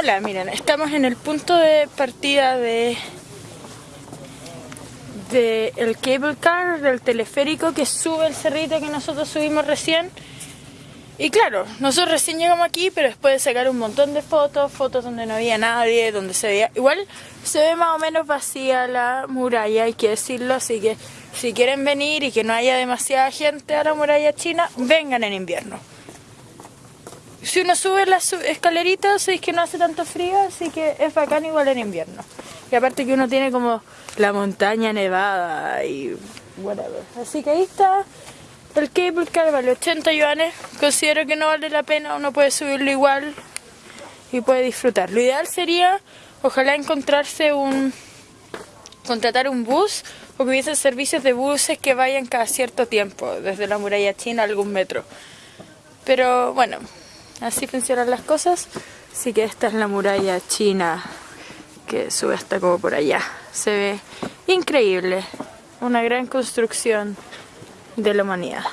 Hola, miren, estamos en el punto de partida de, de el cable car, del teleférico que sube el cerrito que nosotros subimos recién. Y claro, nosotros recién llegamos aquí, pero después de sacar un montón de fotos, fotos donde no había nadie, donde se veía... Igual se ve más o menos vacía la muralla, hay que decirlo, así que si quieren venir y que no haya demasiada gente a la muralla china, vengan en invierno si uno sube las escaleritas, es que no hace tanto frío, así que es bacán igual en invierno. Y aparte que uno tiene como la montaña nevada y whatever. Así que ahí está el cable car, vale 80 yuanes. Considero que no vale la pena, uno puede subirlo igual y puede disfrutar. Lo ideal sería, ojalá encontrarse un... contratar un bus o que hubiese servicios de buses que vayan cada cierto tiempo, desde la muralla china a algún metro. Pero bueno, Así funcionan las cosas. Así que esta es la muralla china que sube hasta como por allá. Se ve increíble. Una gran construcción de la humanidad.